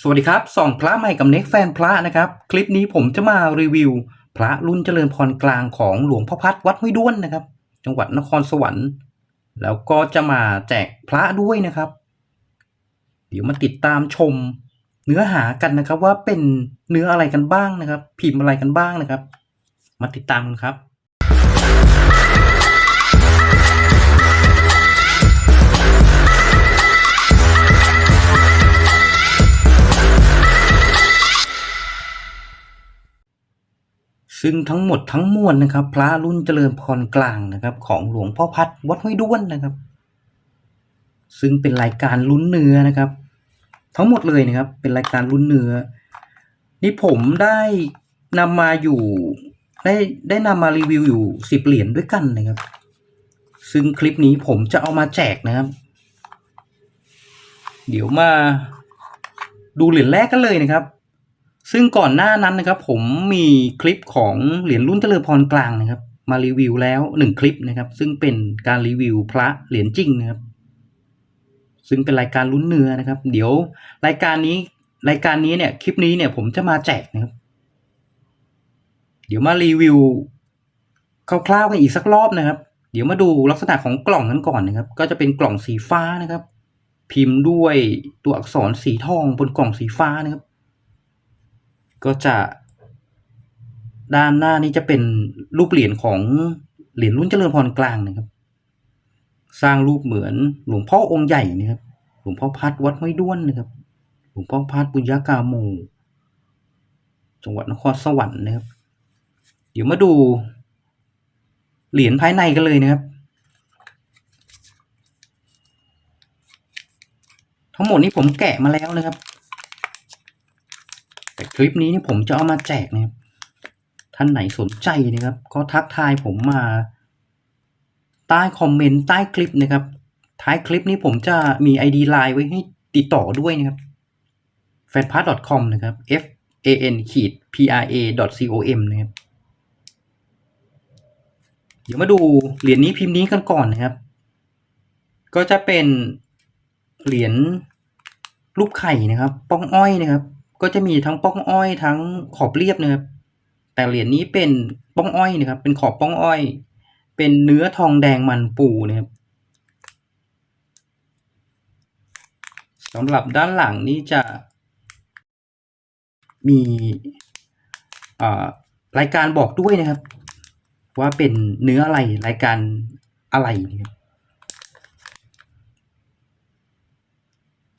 สวัสดีครับส่องพระใหม่กับเน็กแฟนพระนะครับ คลิปนี้ผมจะมารีวิว พระรุ่นเจริญพรกลางของหลวงพ่อพัดวัดห้วยด้วนนะครับ จังหวัดนครสวรรค์ แล้วก็จะมาแจกพระด้วยนะครับ เดี๋ยวมาติดตามชม เนื้อหากันนะครับว่าเป็นเนื้ออะไรกันบ้างนะครับ พิมพ์อะไรกันบ้างนะครับ มาติดตามกันครับ ซึ่งทั้งหมดทั้งมวลนะครับ พระรุ่นเจริญพรกลางนะครับ ของหลวงพ่อพัดวัดห้วยด้วนนะครับ ซึ่งเป็นรายการลุ้นเนื้อนะครับ ทั้งหมดเลยนะครับ เป็นรายการลุ้นเนื้อ นี่ผมได้นำมาอยู่ ได้ได้นำมารีวิวอยู่สิบเหรียญด้วยกันนะครับ ซึ่งคลิปนี้ผมจะเอามาแจกนะครับ เดี๋ยวมาดูเหรียญแรกกันเลยนะครับ ซึ่งก่อนหน้านั้นนะครับ ผมมีคลิปของเหรียญรุ่นเจริญพรกลางนะครับ มารีวิวแล้วหนึ่งคลิปนะครับ ซึ่งเป็นการรีวิวพระเหรียญจริงนะครับ ซึ่งเป็นรายการลุ้นเนื้อนะครับ เดี๋ยวรายการนี้รายการนี้เนี่ยคลิปนี้เนี่ยผมจะมาแจกนะครับ เดี๋ยวมารีวิวคร่าวๆกันอีกสักรอบนะครับ เดี๋ยวมาดูลักษณะของกล่องนั้นก่อนนะครับ ก็จะเป็นกล่องสีฟ้านะครับ พิมพ์ด้วยตัวอักษรสีทองบนกล่องสีฟ้านะครับ ก็จะด้านหน้านี้จะเป็นรูปเหรียญของเหรียญรุ่นเจริญพรกลางนะครับ สร้างรูปเหมือนหลวงพ่อองค์ใหญ่นะครับ หลวงพ่อพัดวัดห้วยด้วนนะครับ หลวงพ่อพัดบุญญากาโมจังหวัดนครสวรรค์นะครับ เดี๋ยวมาดูเหรียญภายในกันเลยนะครับ ทั้งหมดนี้ผมแกะมาแล้วนะครับ คลิปนี้นี่ผมจะเอามาแจกนะครับ ท่านไหนสนใจนะครับ ก็ทักทายผมมา ใต้คอมเมนต์ใต้คลิปนะครับ ท้ายคลิปนี้ผมจะมี ID Line ไว้ให้ติดต่อด้วยนะครับ f a n p a s com นะครับ f a n ขีด p r a com นะครับ เดี๋ยวมาดูเหรียญนี้พิมพ์นี้กันก่อนนะครับ ก็จะเป็นเหรียญรูปไข่นะครับ ป้องอ้อยนะครับ ก็จะมีทั้งป้องอ้อยทั้งขอบเรียบนะครับ แต่เหรียญนี้เป็นป้องอ้อยนะครับ เป็นขอบป้องอ้อย เป็นเนื้อทองแดงมันปูนะครับสำหรับด้านหลังนี้จะมีรายการบอกด้วยนะครับ ว่าเป็นเนื้ออะไรรายการอะไรนะครับ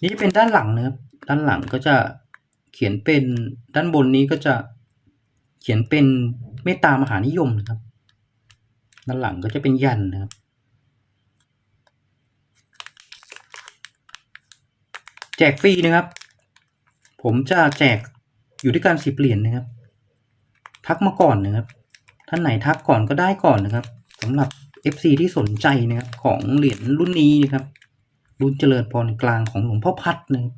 นี่เป็นด้านหลังนะครับ ด้านหลังก็จะ เขียนเป็นด้านบนนี้ก็จะเขียนเป็นเมตตามหานิยมนะครับ ด้านหลังก็จะเป็นยันนะครับ แจกฟรีนะครับ ผมจะแจกอยู่ที่การสิบเหรียญนะครับ ทักมาก่อนนะครับ ท่านไหนทักก่อนก็ได้ก่อนนะครับสำหรับ FC ที่สนใจนะครับของเหรียญรุ่นนี้นะครับ รุ่นเจริญพรกลางของหลวงพ่อพัดนะครับ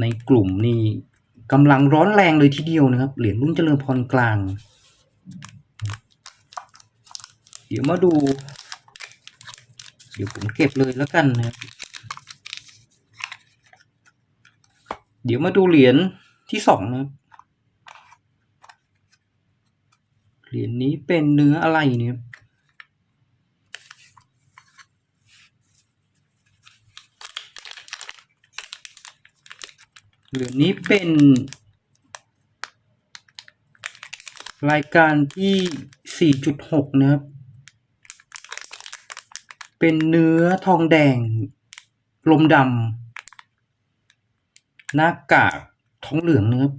ในกลุ่มนี้กำลังร้อนแรงเลยทีเดียวนะครับ เหรียญรุ่นเจริญพรกลาง เดี๋ยวมาดู เดี๋ยวผมเก็บเลยแล้วกันนะครับเดี๋ยวมาดูเหรียญที่สองนะครับเหรียญนี้เป็นเนื้ออะไรเนี่ยครับเหรียญนี้เป็น รายการที่ 4.6 นะครับ เป็นเนื้อทองแดง ลมดำหน้ากากทองเหลืองนะครับ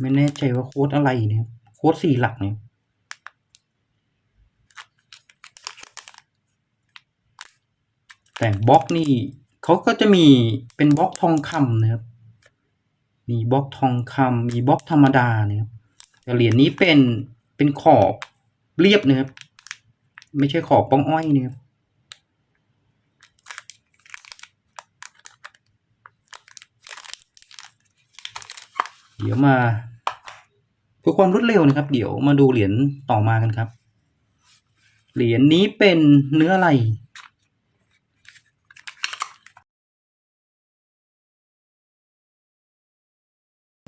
ไม่แน่ใจว่าโค้ดอะไรเนะครับโค้ดสี่หลักเนี่ย แต่บล็อกนี่เขาก็จะมีเป็นบล็อกทองคำนะครับ มีบล็อกทองคำมีบล็อกธรรมดานะครับแต่เหรียญนี้เป็นเป็นขอบเรียบนะครับไม่ใช่ขอบป้องอ้อยนะครับเดี๋ยวมาเพื่อความรวดเร็วนะครับ เดี๋ยวมาดูเหรียญต่อมากันครับ เหรียญนี้เป็นเนื้ออะไร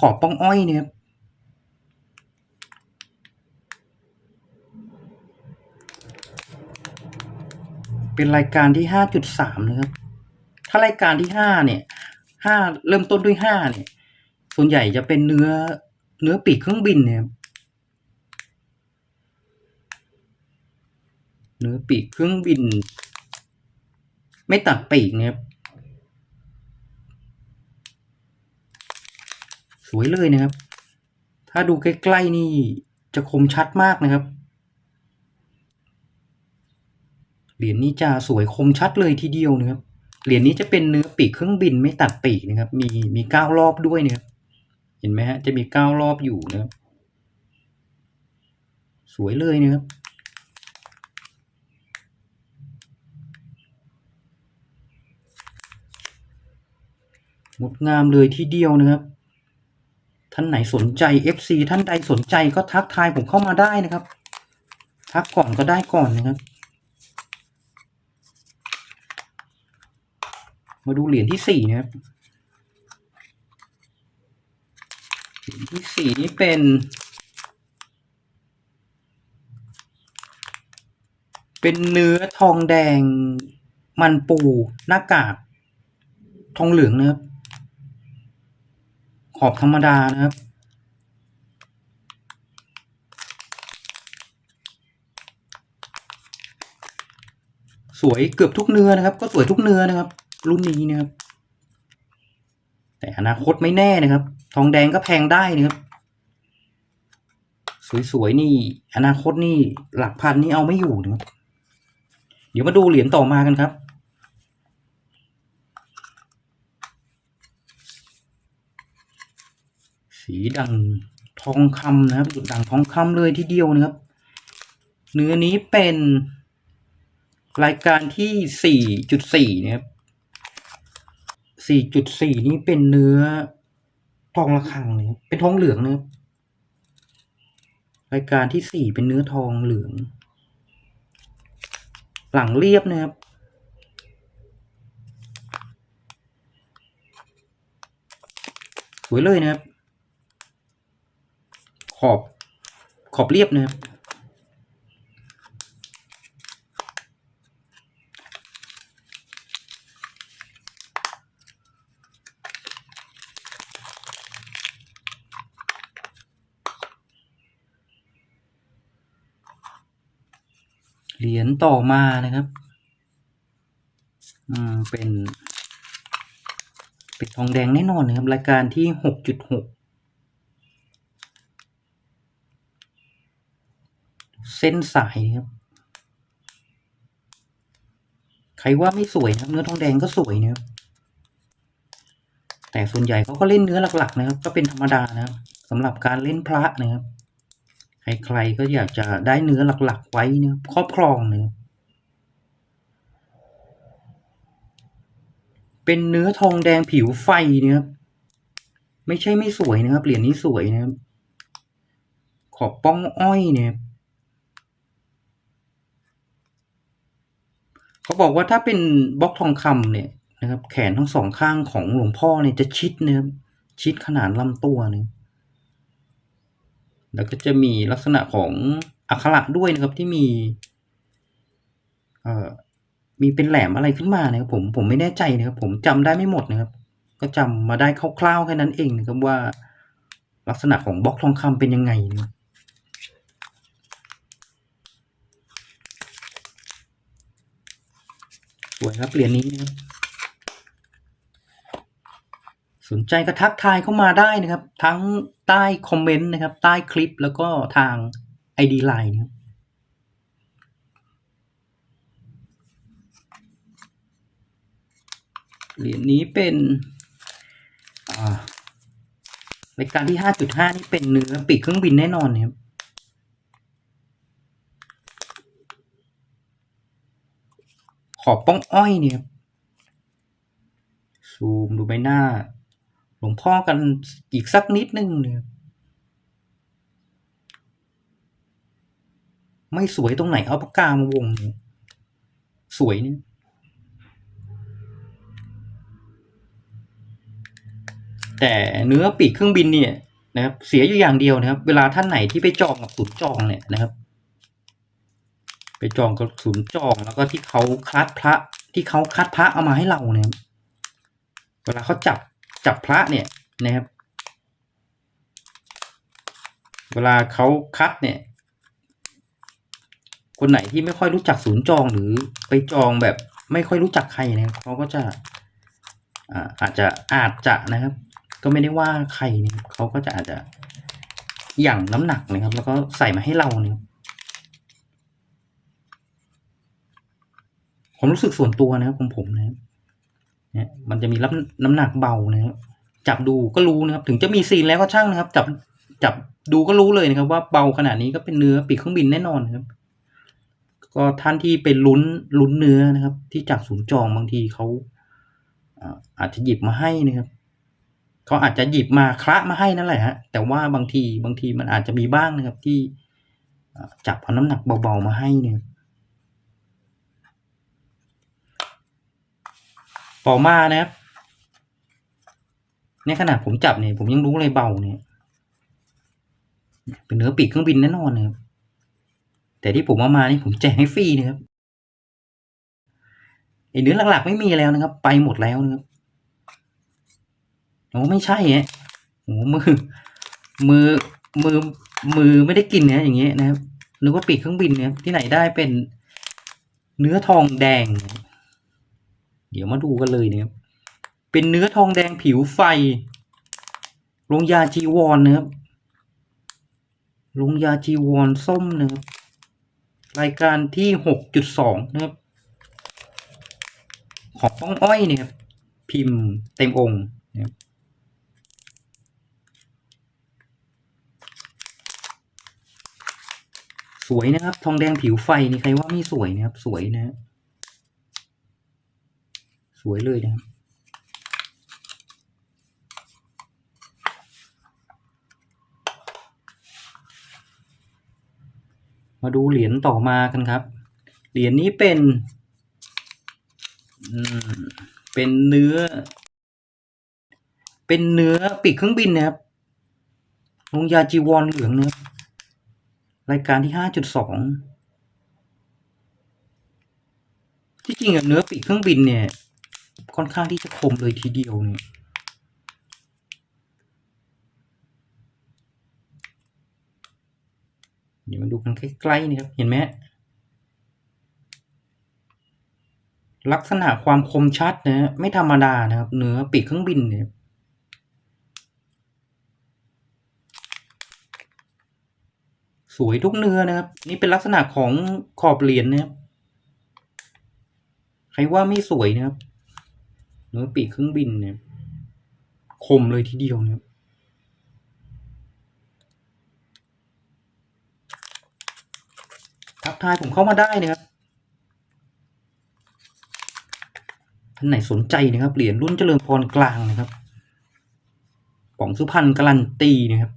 ขอป้องอ้อยเนี่ยเป็นรายการที่ห้าจุดสามนะครับ ถ้ารายการที่ห้าเนี่ยห้าเริ่มต้นด้วยห้าเนี่ย ส่วนใหญ่จะเป็นเนื้อเนื้อปีกเครื่องบินเนี่ยเนื้อปีกเครื่องบิน ไม่ตัดปีกเนี่ยครับ สวยเลยนะครับ ถ้าดูใกล้ๆนี่จะคมชัดมากนะครับ เหรียญนี้จะสวยคมชัดเลยทีเดียวนะครับ เหรียญนี้จะเป็นเนื้อปีกเครื่องบินไม่ตัดปีกนะครับ มีมีเก้ารอบด้วยนะครับ เห็นไหมฮะ จะมีเก้ารอบอยู่นะครับ สวยเลยนะครับงดงามเลยทีเดียวนะครับ ท่านไหนสนใจ FC ท่านใดสนใจก็ทักทายผมเข้ามาได้นะครับ ทักก่อนก็ได้ก่อนนะครับ มาดูเหรียญที่สี่นะครับเหรียญที่สี่นี้เป็นเป็นเนื้อทองแดงมันปูหน้ากากทองเหลืองนะครับ ขอบธรรมดานะครับ สวยเกือบทุกเนื้อนะครับ ก็สวยทุกเนื้อนะครับ รุ่นนี้นะครับ แต่อนาคตไม่แน่นะครับ ทองแดงก็แพงได้นะครับ สวยๆนี่ อนาคตนี่หลักพันนี่เอาไม่อยู่นะครับเดี๋ยวมาดูเหรียญต่อมากันครับ สีดังทองคำนะครับดุดดังทองคำเลยทีเดียวนะครับ เนื้อนี้เป็นรายการที่สี่จุดสี่นะครับสี่จุดสี่นี้เป็นเนื้อทองระฆังนะครับเป็นทองเหลืองนะครับรายการที่สี่เป็นเนื้อทองเหลือง หลังเรียบนะครับสวยเลยนะครับ ขอบขอบเรียบนะครับเหรียญต่อมานะครับ อืม เป็น เป็นทองแดงแน่นอนนะครับ รายการที่หกจุดหก เส้นสายนะครับ ใครว่าไม่สวยนะเนื้อทองแดงก็สวยนะครับแต่ส่วนใหญ่เขาก็เล่นเนื้อหลัก ๆ นะครับ ก็เป็นธรรมดานะครับสำหรับการเล่นพระนะครับใครๆก็อยากจะได้เนื้อหลัก ๆ ไว้นะครับครอบครองนะครับเป็นเนื้อทองแดงผิวไฟนะครับไม่ใช่ไม่สวยนะครับเหรียญนี้สวยนะครับขอบป้องอ้อยเนี่ย เขาบอกว่าถ้าเป็นบล็อกทองคำเนี่ยนะครับ แขนทั้งสองข้างของหลวงพ่อเนี่ยจะชิดนะครับชิดขนาดลำตัวนี่ยแล้วก็จะมีลักษณะของอักขระด้วยนะครับที่มีเอ่อมีเป็นแหลมอะไรขึ้นมานะครับผมผมไม่แน่ใจนะครับ ผมจำได้ไม่หมดนะครับ ก็จำมาได้คร่าวๆแค่นั้นเองนะครับว่า ลักษณะของบล็อกทองคำเป็นยังไงนะ สวยครับเหรียญนี้นะครับสนใจก็ทักทายเข้ามาได้นะครับ ทั้งใต้คอมเมนต์นะครับ ใต้คลิปแล้วก็ทาง ID Line นะครับเหรียญนี้เป็นรายการที่ห้าจุดห้านี่เป็นเนื้อปีกเครื่องบินแน่นอนนะครับ ขอบป้องอ้อยเนี่ยซูมดูใบหน้า หลวงพ่อกันอีกสักนิดนึงเนี่ยไม่สวยตรงไหนเอาปากกามาวง สวยเนี่ยแต่เนื้อปีกเครื่องบินเนี่ยนะครับเสียอยู่อย่างเดียวนะครับ เวลาท่านไหนที่ไปจองกับศูนย์จองเนี่ยนะครับ ไปจองกับศูนย์จองแล้วก็ที่เขาคัดพระ ที่เขาคัดพระเอามาให้เราเนี่ยเวลาเขาจับจับพระเนี่ยนะครับ เวลาเขาคัดเนี่ย คนไหนที่ไม่ค่อยรู้จักศูนย์จองหรือไปจองแบบไม่ค่อยรู้จักใครเนะครับเขาก็จะอ่าอาจจะอาจจะนะครับ ก็ไม่ได้ว่าใครเนะครับเขาก็จะอาจจะหยั่งน้ำหนักนะครับ แล้วก็ใส่มาให้เราเนะ ครับผมรู้สึกส่วนตัวนะครับของผมนะครับเนี่ยมันจะมีรับน้ำหนักเบานะครับจับดูก็รู้นะครับ ถึงจะมีซีนแล้วก็ช่างนะครับ จับจับดูก็รู้เลยนะครับ ว่าเบาขนาดนี้ก็เป็นเนื้อปีกเครื่องบินแน่นอนนะครับ ก็ท่านที่เป็นลุ้นลุ้นเนื้อนะครับ ที่จากศูนย์จองบางทีเขาอาจจะหยิบมาให้นะครับเขาอาจจะหยิบมาคละมาให้นั่นแหละฮะแต่ว่าบางทีบางทีมันอาจจะมีบ้างนะครับที่จับเอาน้ำหนักเบาๆมาให้เนี่ย ต่อมานะครับในขนาดผมจับเนี่ยผมยังรู้เลยเบาเนี่ยเป็นเนื้อปีกเครื่องบินแน่นอนนะครับแต่ที่ผมเอามานี่ผมแจกให้ฟรีนะครับไอเนื้อหลักๆ ไม่มีแล้วนะครับ ไปหมดแล้วนะครับโอ้ไม่ใช่ฮะโอ้มือ มือมือมือไม่ได้กินเนะอย่างเงี้ยนะครับนึกว่าปีกเครื่องบินเนี่ยที่ไหนได้เป็นเนื้อทองแดง เดี๋ยวมาดูกันเลยนะครับ เป็นเนื้อทองแดงผิวไฟลงยาจีวรนนะครับลงยาจีวรส้มนะครับรายการที่หกจุดสองนะครับ ของป้องอ้อยเนี่ยครับพิมพ์เต็มองค์นะครับสวยนะครับ ทองแดงผิวไฟนี่ใครว่าไม่สวยนะครับ สวยนะฮะ สวยเลยนะครับมาดูเหรียญต่อมากันครับ เหรียญนี้เป็น เป็นเนื้อ เป็นเนื้อปีกเครื่องบินนะครับลงยาจีวรเหลืองนะครับรายการที่ห้าจุดสอง ที่จริงอะเนื้อปีกเครื่องบินเนี่ย ค่อนข้างที่จะคมเลยทีเดียวเนี่ยเดี๋ยวมาดูกันใกล้ๆนี่ครับ เห็นไหมลักษณะความคมชัดนะฮะไม่ธรรมดานะครับ เนื้อปีกเครื่องบินเนี่ยสวยทุกเนื้อนะครับ นี่เป็นลักษณะของขอบเหรียญนะครับ ใครว่าไม่สวยนะครับ เนื้อปีกเครื่องบินเนี่ยคมเลยทีเดียวนะครับทักทายผมเข้ามาได้นะครับท่านไหนสนใจนะครับ เหรียญรุ่นเจริญพรกลางนะครับป๋องสุพรรณการันตีนะครับ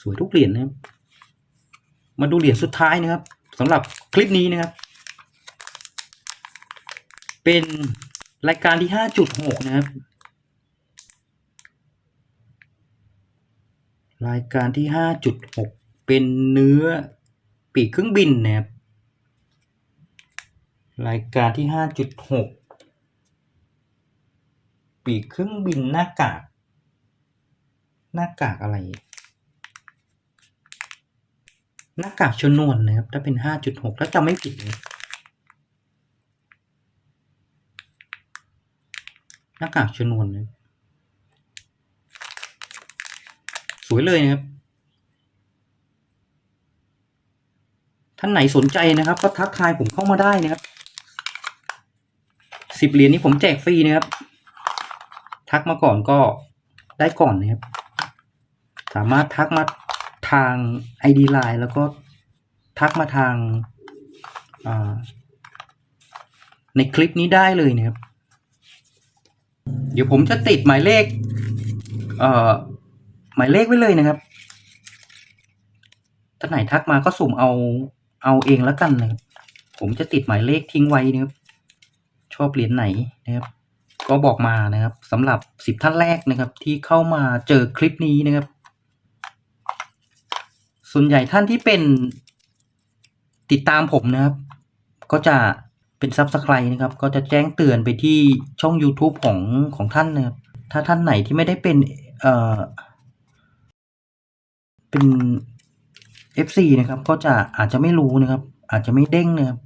สวยทุกเหรียญนะครับ มาดูเหรียญสุดท้ายนะครับสำหรับคลิปนี้นะครับ เป็นรายการที่ห้าจุดหกนะครับ รายการที่ห้าจุดหกเป็นเนื้อปีกเครื่องบินนะครับ รายการที่ห้าจุดหกปีกเครื่องบินหน้ากาก หน้ากากอะไร หน้ากากชนวนนะครับ ถ้าเป็นห้าจุดหกถ้าจำไม่ผิดนะ หน้ากากชนวนนะสวยเลยนะครับ ท่านไหนสนใจนะครับ ก็ทักทายผมเข้ามาได้นะครับสิบเหรียญนี้ผมแจกฟรีนะครับ ทักมาก่อนก็ได้ก่อนนะครับ สามารถทักมาทาง ID Line แล้วก็ทักมาทางในคลิปนี้ได้เลยนะครับ เดี๋ยวผมจะติดหมายเลข เอ่อ หมายเลขไว้เลยนะครับท่านไหนทักมาก็สุ่มเอาเอาเองแล้วกันนะครับ ผมจะติดหมายเลขทิ้งไว้นะครับ ชอบเหรียญไหนนะครับ ก็บอกมานะครับสำหรับสิบท่านแรกนะครับ ที่เข้ามาเจอคลิปนี้นะครับ ส่วนใหญ่ท่านที่เป็นติดตามผมนะครับ ก็จะ เป็น subscribe นะครับ ก็จะแจ้งเตือนไปที่ช่อง YouTube ของของท่านนะครับ ถ้าท่านไหนที่ไม่ได้เป็นเอ่อเป็น FC นะครับ ก็จะอาจจะไม่รู้นะครับ อาจจะไม่เด้งนะครับ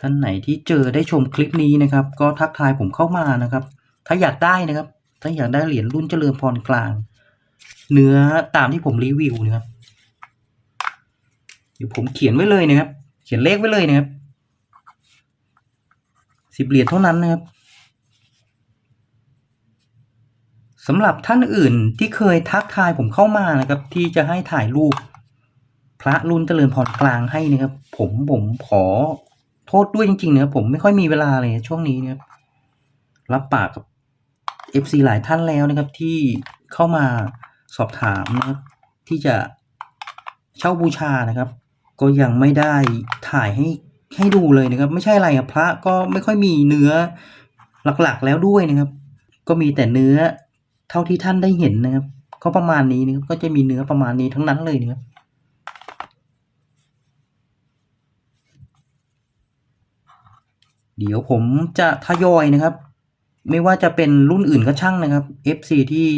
ท่านไหนที่เจอได้ชมคลิปนี้นะครับ ก็ทักทายผมเข้ามานะครับ ถ้าอยากได้นะครับ ถ้าอยากได้เหรียญรุ่นเจริญพรกลาง เนื้อตามที่ผมรีวิวนะครับ ดี๋ยวผมเขียนไว้เลยนะครับ เขียนเลขไว้เลยนะครับสิบเหรียญเท่านั้นนะครับสำหรับท่านอื่นที่เคยทักทายผมเข้ามานะครับ ที่จะให้ถ่ายรูป พระรุ่นเจริญพรกลางให้นะครับ ผมผมขอโทษด้วยจริงๆนะครับผมไม่ค่อยมีเวลาเลยช่วงนี้นะครับรับปากกับ FC หลายท่านแล้วนะครับ ที่เข้ามาสอบถามนะครับที่จะเช่าบูชานะครับ ก็ยังไม่ได้ถ่ายให้ให้ดูเลยนะครับ ไม่ใช่อะไรอะพระก็ไม่ค่อยมีเนื้อหลักๆแล้วด้วยนะครับ ก็มีแต่เนื้อเท่าที่ท่านได้เห็นนะครับ ก็ประมาณนี้นะครับก็จะมีเนื้อประมาณนี้ทั้งนั้นเลยนะครับเดี๋ยวผมจะทยอยนะครับ ไม่ว่าจะเป็นรุ่นอื่นก็ช่างนะครับ FC ที่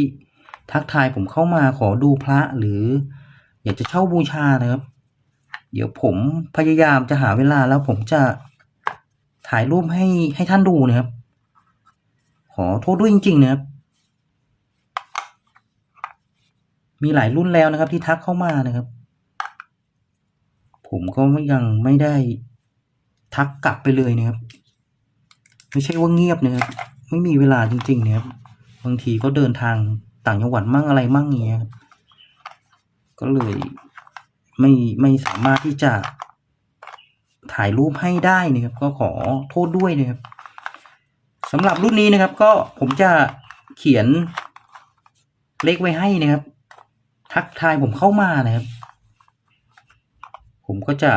ทักทายผมเข้ามาขอดูพระหรือ อยากจะเช่าบูชานะครับ เดี๋ยวผมพยายามจะหาเวลาแล้วผมจะถ่ายรูปให้ให้ท่านดูนะครับ ขอโทษด้วยจริง ๆ นะครับ มีหลายรุ่นแล้วนะครับ ที่ทักเข้ามานะครับ ผมก็ยังไม่ได้ทักกลับไปเลยนะครับ ไม่ใช่ว่าเงียบนะครับ ไม่มีเวลาจริงๆนะครับ บางทีก็เดินทางต่างจังหวัดมั่งอะไรมั่งเงี้ยก็เลย ไม่ไม่สามารถที่จะถ่ายรูปให้ได้นะครับ ก็ขอโทษด้วยนะครับสำหรับรุ่นนี้นะครับ ก็ผมจะเขียนเลขไว้ให้นะครับ ทักทายผมเข้ามานะครับ ผมก็จะ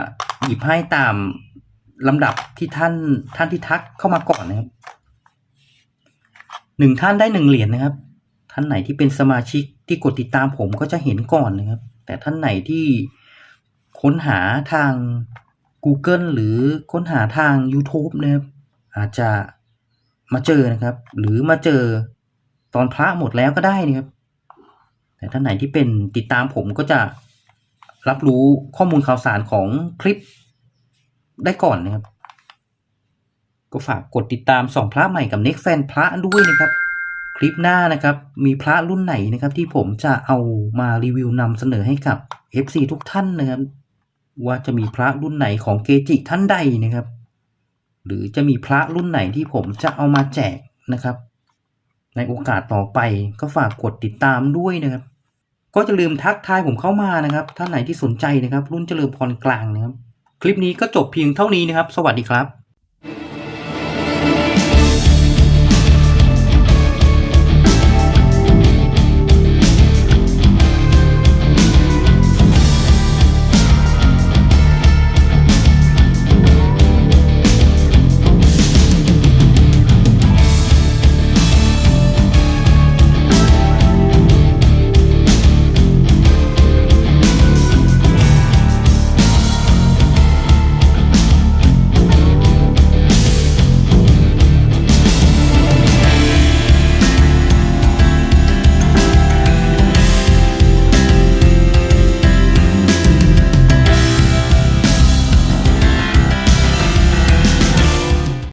หยิบให้ตามลำดับที่ท่านท่านที่ทักเข้ามาก่อนนะครับหนึ่งท่านได้หนึ่งเหรียญนะครับ ท่านไหนที่เป็นสมาชิกที่กดติดตามผมก็จะเห็นก่อนนะครับ แต่ท่านไหนที่ ค้นหาทาง Google หรือค้นหาทาง YouTube นะครับ อาจจะมาเจอนะครับ หรือมาเจอตอนพระหมดแล้วก็ได้นะครับ แต่ท่านไหนที่เป็นติดตามผมก็จะรับรู้ข้อมูลข่าวสารของคลิปได้ก่อนนะครับ ก็ฝากกดติดตามส่องพระใหม่กับเน็กแฟนพระด้วยนะครับ คลิปหน้านะครับ มีพระรุ่นไหนนะครับ ที่ผมจะเอามารีวิวนำเสนอให้กับ FC ทุกท่านนะครับ ว่าจะมีพระรุ่นไหนของเกจิท่านใดนะครับ หรือจะมีพระรุ่นไหนที่ผมจะเอามาแจกนะครับ ในโอกาสต่อไปก็ฝากกดติดตามด้วยนะครับ ก็จะลืมทักทายผมเข้ามานะครับ ท่านไหนที่สนใจนะครับ รุ่นเจริญพรกลางนะครับ คลิปนี้ก็จบเพียงเท่านี้นะครับ สวัสดีครับ